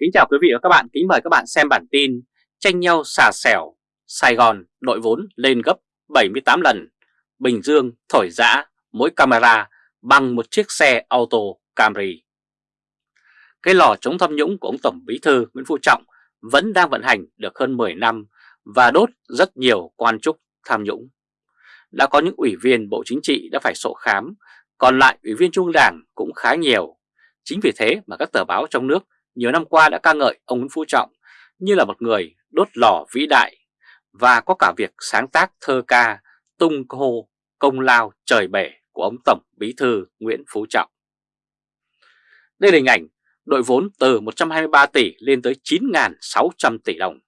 Kính chào quý vị và các bạn, kính mời các bạn xem bản tin Tranh nhau xà xẻo, Sài Gòn đội vốn lên gấp 78 lần Bình Dương thổi giã mỗi camera bằng một chiếc xe auto Camry. Cái lò chống tham nhũng của ông Tổng Bí Thư Nguyễn Phú Trọng vẫn đang vận hành được hơn 10 năm và đốt rất nhiều quan chức tham nhũng. Đã có những ủy viên Bộ Chính trị đã phải sổ khám, còn lại ủy viên Trung Đảng cũng khá nhiều. Chính vì thế mà các tờ báo trong nước nhiều năm qua đã ca ngợi ông Nguyễn Phú Trọng như là một người đốt lò vĩ đại và có cả việc sáng tác thơ ca tung hô công lao trời bể của ông Tổng Bí Thư Nguyễn Phú Trọng. Đây là hình ảnh đội vốn từ 123 tỷ lên tới 9.600 tỷ đồng.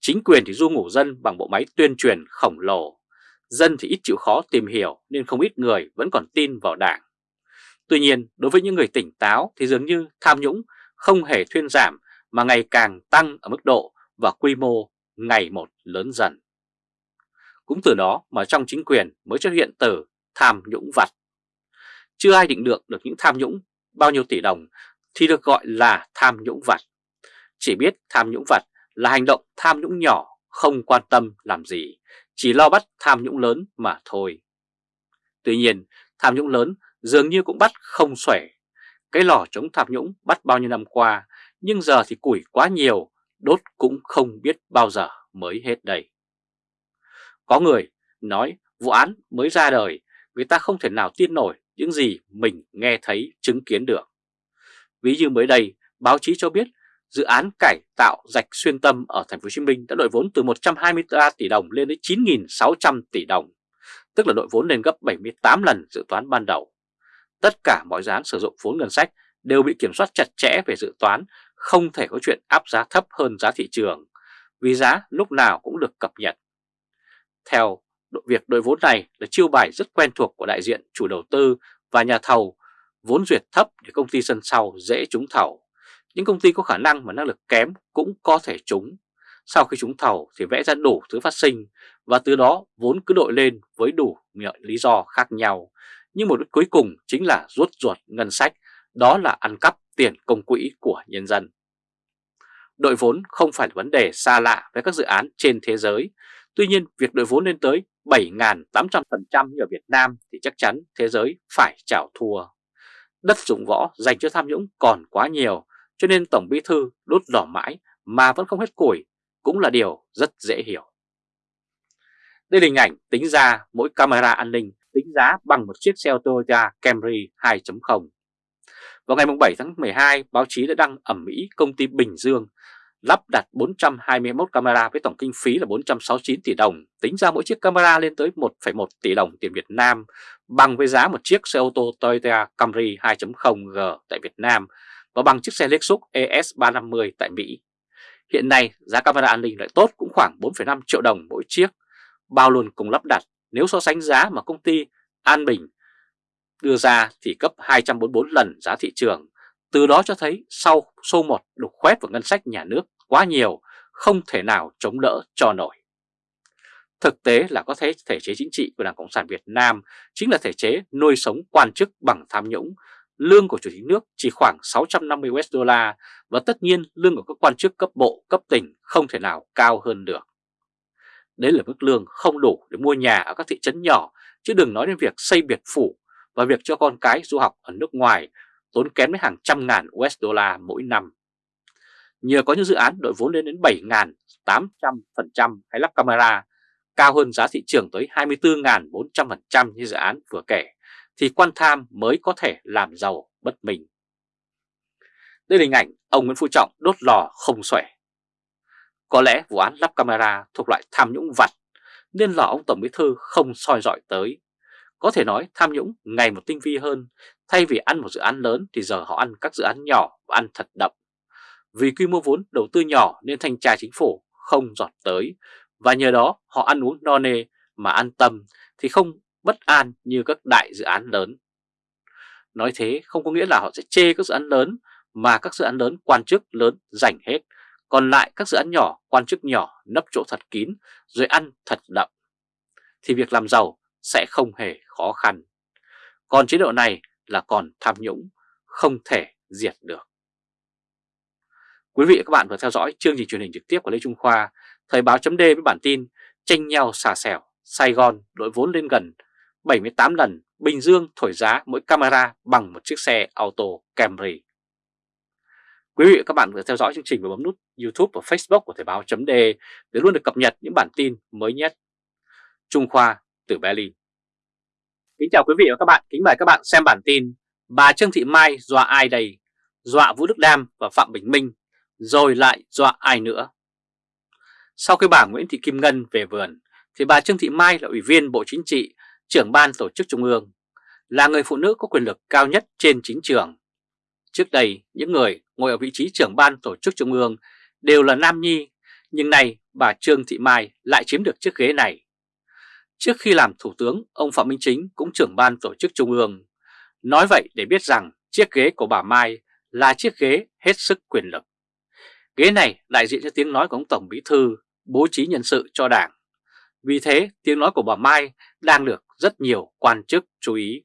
Chính quyền thì du ngủ dân bằng bộ máy tuyên truyền khổng lồ, dân thì ít chịu khó tìm hiểu nên không ít người vẫn còn tin vào đảng. Tuy nhiên, đối với những người tỉnh táo thì dường như tham nhũng không hề thuyên giảm mà ngày càng tăng ở mức độ và quy mô ngày một lớn dần. Cũng từ đó mà trong chính quyền mới xuất hiện từ tham nhũng vặt. Chưa ai định được được những tham nhũng bao nhiêu tỷ đồng thì được gọi là tham nhũng vặt. Chỉ biết tham nhũng vặt là hành động tham nhũng nhỏ không quan tâm làm gì, chỉ lo bắt tham nhũng lớn mà thôi. Tuy nhiên, tham nhũng lớn dường như cũng bắt không xuể. Cái lò chống tham nhũng bắt bao nhiêu năm qua, nhưng giờ thì củi quá nhiều, đốt cũng không biết bao giờ mới hết đây. Có người nói vụ án mới ra đời, người ta không thể nào tin nổi những gì mình nghe thấy chứng kiến được. Ví như mới đây, báo chí cho biết dự án cải tạo rạch xuyên tâm ở thành phố Hồ Chí Minh đã đội vốn từ 123 tỷ đồng lên đến 9.600 tỷ đồng, tức là đội vốn lên gấp 78 lần dự toán ban đầu. Tất cả mọi dự án sử dụng vốn ngân sách đều bị kiểm soát chặt chẽ về dự toán, không thể có chuyện áp giá thấp hơn giá thị trường, vì giá lúc nào cũng được cập nhật. Theo việc đội vốn này là chiêu bài rất quen thuộc của đại diện chủ đầu tư và nhà thầu, vốn duyệt thấp để công ty sân sau dễ trúng thầu. Những công ty có khả năng mà năng lực kém cũng có thể trúng. Sau khi trúng thầu thì vẽ ra đủ thứ phát sinh và từ đó vốn cứ đội lên với đủ lý do khác nhau nhưng mục đích cuối cùng chính là rút ruột ngân sách, đó là ăn cắp tiền công quỹ của nhân dân. Đội vốn không phải là vấn đề xa lạ với các dự án trên thế giới, tuy nhiên việc đội vốn lên tới 7.800% như ở Việt Nam thì chắc chắn thế giới phải chảo thua. Đất dụng võ dành cho tham nhũng còn quá nhiều, cho nên Tổng Bí Thư đốt đỏ mãi mà vẫn không hết củi cũng là điều rất dễ hiểu. Đây là hình ảnh tính ra mỗi camera an ninh tính giá bằng một chiếc xe ô tô Toyota Camry 2.0. Vào ngày 7 tháng 12, báo chí đã đăng ẩm mỹ công ty Bình Dương lắp đặt 421 camera với tổng kinh phí là 469 tỷ đồng, tính ra mỗi chiếc camera lên tới 1,1 tỷ đồng tiền Việt Nam, bằng với giá một chiếc xe ô tô Toyota Camry 2.0G tại Việt Nam và bằng chiếc xe Lexus ES350 tại Mỹ. Hiện nay, giá camera an ninh lại tốt cũng khoảng 4,5 triệu đồng mỗi chiếc, bao luôn cùng lắp đặt nếu so sánh giá mà công ty An Bình đưa ra thì cấp 244 lần giá thị trường. Từ đó cho thấy sau số 1 đục khoét vào ngân sách nhà nước quá nhiều, không thể nào chống đỡ cho nổi. Thực tế là có thể thể chế chính trị của Đảng Cộng sản Việt Nam chính là thể chế nuôi sống quan chức bằng tham nhũng. Lương của chủ tịch nước chỉ khoảng 650 USD và tất nhiên lương của các quan chức cấp bộ, cấp tỉnh không thể nào cao hơn được. Đấy là mức lương không đủ để mua nhà ở các thị trấn nhỏ, chứ đừng nói đến việc xây biệt phủ và việc cho con cái du học ở nước ngoài tốn kém đến hàng trăm ngàn USD mỗi năm. Nhờ có những dự án đội vốn lên đến 7.800% hay lắp camera, cao hơn giá thị trường tới 24.400% như dự án vừa kể, thì quan tham mới có thể làm giàu bất mình. Đây là hình ảnh ông Nguyễn Phú Trọng đốt lò không xuể. Có lẽ vụ án lắp camera thuộc loại tham nhũng vặt nên là ông Tổng Bí Thư không soi dọi tới. Có thể nói tham nhũng ngày một tinh vi hơn, thay vì ăn một dự án lớn thì giờ họ ăn các dự án nhỏ và ăn thật đậm. Vì quy mô vốn đầu tư nhỏ nên thanh tra chính phủ không giọt tới và nhờ đó họ ăn uống no nê mà an tâm thì không bất an như các đại dự án lớn. Nói thế không có nghĩa là họ sẽ chê các dự án lớn mà các dự án lớn quan chức lớn giành hết còn lại các dự án nhỏ, quan chức nhỏ nấp chỗ thật kín rồi ăn thật đậm. Thì việc làm giàu sẽ không hề khó khăn. Còn chế độ này là còn tham nhũng, không thể diệt được. Quý vị và các bạn vừa theo dõi chương trình truyền hình trực tiếp của Lê Trung Khoa, Thời báo chấm với bản tin tranh nhau xà xẻo, Sài Gòn đội vốn lên gần 78 lần, Bình Dương thổi giá mỗi camera bằng một chiếc xe auto Camry. Quý vị và các bạn vừa theo dõi chương trình và bấm nút YouTube và Facebook của Thời báo.de để luôn được cập nhật những bản tin mới nhất. Trung Khoa từ Berlin. Kính chào quý vị và các bạn, kính mời các bạn xem bản tin Bà Trương Thị Mai dọa ai đây? Dọa Vũ Đức Đam và Phạm Bình Minh, rồi lại dọa ai nữa? Sau khi bà Nguyễn Thị Kim Ngân về vườn, thì bà Trương Thị Mai là Ủy viên Bộ Chính trị, trưởng ban tổ chức Trung ương, là người phụ nữ có quyền lực cao nhất trên chính trường. Trước đây, những người ngồi ở vị trí trưởng ban tổ chức Trung ương đều là nam nhi, nhưng nay bà Trương Thị Mai lại chiếm được chiếc ghế này. Trước khi làm Thủ tướng, ông Phạm Minh Chính cũng trưởng ban tổ chức Trung ương. Nói vậy để biết rằng chiếc ghế của bà Mai là chiếc ghế hết sức quyền lực. Ghế này đại diện cho tiếng nói của ông Tổng Bí Thư, bố trí nhân sự cho đảng. Vì thế, tiếng nói của bà Mai đang được rất nhiều quan chức chú ý.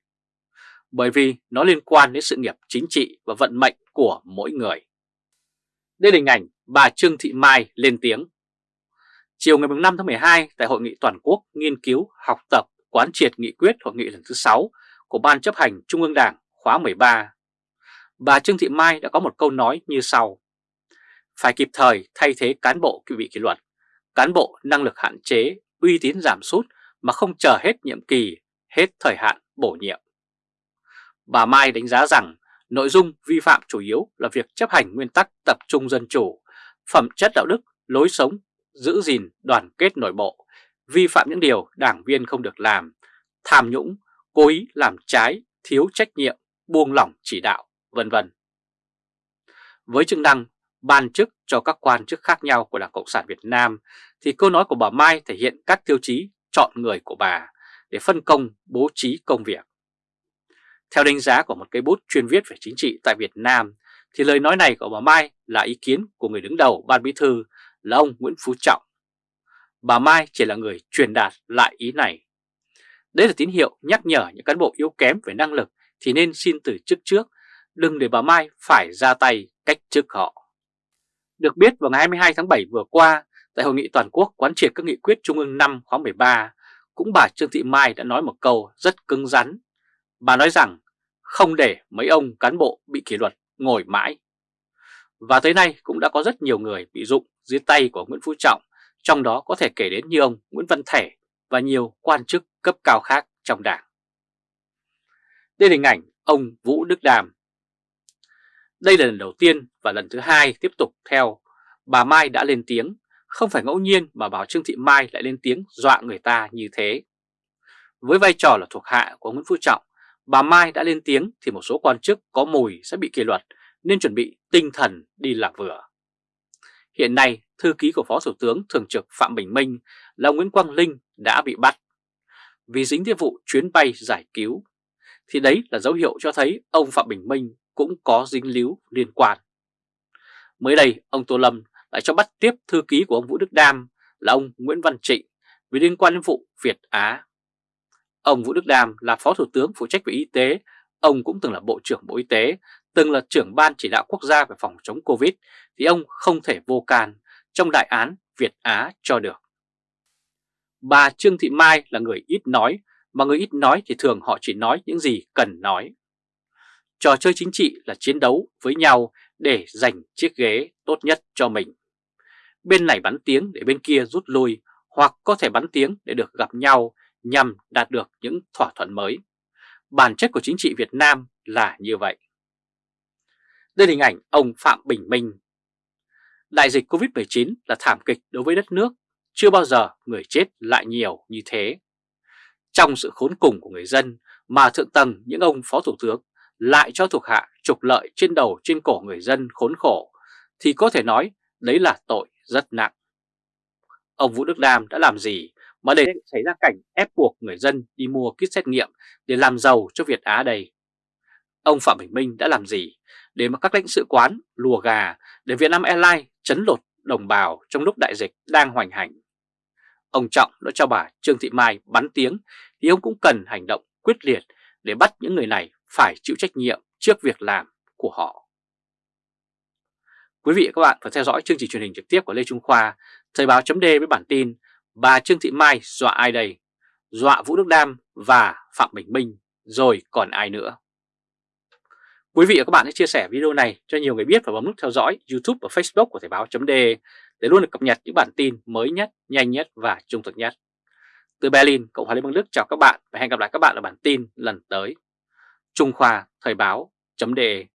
Bởi vì nó liên quan đến sự nghiệp chính trị và vận mệnh của mỗi người. Đây là hình ảnh bà Trương Thị Mai lên tiếng. Chiều ngày 5 tháng 12 tại Hội nghị Toàn quốc nghiên cứu, học tập, quán triệt nghị quyết hội nghị lần thứ 6 của Ban chấp hành Trung ương Đảng khóa 13, bà Trương Thị Mai đã có một câu nói như sau. Phải kịp thời thay thế cán bộ bị kỷ luật, cán bộ năng lực hạn chế, uy tín giảm sút mà không chờ hết nhiệm kỳ, hết thời hạn bổ nhiệm. Bà Mai đánh giá rằng nội dung vi phạm chủ yếu là việc chấp hành nguyên tắc tập trung dân chủ, phẩm chất đạo đức, lối sống, giữ gìn đoàn kết nội bộ, vi phạm những điều đảng viên không được làm, tham nhũng, cố ý làm trái, thiếu trách nhiệm, buông lỏng chỉ đạo, vân vân. Với chức năng ban chức cho các quan chức khác nhau của Đảng Cộng sản Việt Nam thì câu nói của bà Mai thể hiện các tiêu chí chọn người của bà để phân công bố trí công việc. Theo đánh giá của một cây bút chuyên viết về chính trị tại Việt Nam thì lời nói này của bà Mai là ý kiến của người đứng đầu ban bí thư là ông Nguyễn Phú Trọng. Bà Mai chỉ là người truyền đạt lại ý này. Đây là tín hiệu nhắc nhở những cán bộ yếu kém về năng lực thì nên xin từ chức trước, đừng để bà Mai phải ra tay cách chức họ. Được biết vào ngày 22 tháng 7 vừa qua, tại Hội nghị Toàn quốc quán triệt các nghị quyết Trung ương 5 khóa 13, cũng bà Trương Thị Mai đã nói một câu rất cứng rắn. Bà nói rằng không để mấy ông cán bộ bị kỷ luật ngồi mãi. Và tới nay cũng đã có rất nhiều người bị dụng dưới tay của Nguyễn Phú Trọng, trong đó có thể kể đến như ông Nguyễn Văn Thể và nhiều quan chức cấp cao khác trong đảng. Đây là hình ảnh ông Vũ Đức Đàm. Đây là lần đầu tiên và lần thứ hai tiếp tục theo bà Mai đã lên tiếng, không phải ngẫu nhiên mà bảo Trương Thị Mai lại lên tiếng dọa người ta như thế. Với vai trò là thuộc hạ của Nguyễn Phú Trọng, bà Mai đã lên tiếng thì một số quan chức có mùi sẽ bị kỷ luật nên chuẩn bị tinh thần đi làm vừa. Hiện nay, thư ký của Phó Thủ tướng Thường trực Phạm Bình Minh là Nguyễn Quang Linh đã bị bắt vì dính tới vụ chuyến bay giải cứu. Thì đấy là dấu hiệu cho thấy ông Phạm Bình Minh cũng có dính líu liên quan. Mới đây, ông Tô Lâm lại cho bắt tiếp thư ký của ông Vũ Đức Đam là ông Nguyễn Văn Trịnh vì liên quan đến vụ Việt Á. Ông Vũ Đức Đam là Phó Thủ tướng phụ trách về y tế, ông cũng từng là Bộ trưởng Bộ Y tế, từng là trưởng ban chỉ đạo quốc gia về phòng chống Covid, thì ông không thể vô can trong đại án Việt Á cho được. Bà Trương Thị Mai là người ít nói, mà người ít nói thì thường họ chỉ nói những gì cần nói. Trò chơi chính trị là chiến đấu với nhau để giành chiếc ghế tốt nhất cho mình. Bên này bắn tiếng để bên kia rút lui, hoặc có thể bắn tiếng để được gặp nhau nhằm đạt được những thỏa thuận mới. Bản chất của chính trị Việt Nam là như vậy. Đây là hình ảnh ông Phạm Bình Minh. Đại dịch Covid-19 là thảm kịch đối với đất nước, chưa bao giờ người chết lại nhiều như thế. Trong sự khốn cùng của người dân mà thượng tầng những ông phó thủ tướng lại cho thuộc hạ trục lợi trên đầu trên cổ người dân khốn khổ thì có thể nói đấy là tội rất nặng. Ông Vũ Đức Đam đã làm gì mà để xảy ra cảnh ép buộc người dân đi mua kit xét nghiệm để làm giàu cho Việt Á đây? Ông Phạm Bình Minh đã làm gì để mà các lãnh sự quán lùa gà để Vietnam Airlines chấn lột đồng bào trong lúc đại dịch đang hoành hành? Ông Trọng đã cho bà Trương Thị Mai bắn tiếng thì ông cũng cần hành động quyết liệt để bắt những người này phải chịu trách nhiệm trước việc làm của họ. Quý vị và các bạn phải theo dõi chương trình truyền hình trực tiếp của Lê Trung Khoa, Thời báo chấm với bản tin Bà Trương Thị Mai dọa ai đây? Dọa Vũ Đức Đam và Phạm Bình Minh, rồi còn ai nữa? Quý vị và các bạn hãy chia sẻ video này cho nhiều người biết và bấm nút theo dõi YouTube và Facebook của Thời báo .de để luôn được cập nhật những bản tin mới nhất, nhanh nhất và trung thực nhất. Từ Berlin, Cộng hòa Liên bang Đức chào các bạn và hẹn gặp lại các bạn ở bản tin lần tới. Trung Khoa Thời báo .de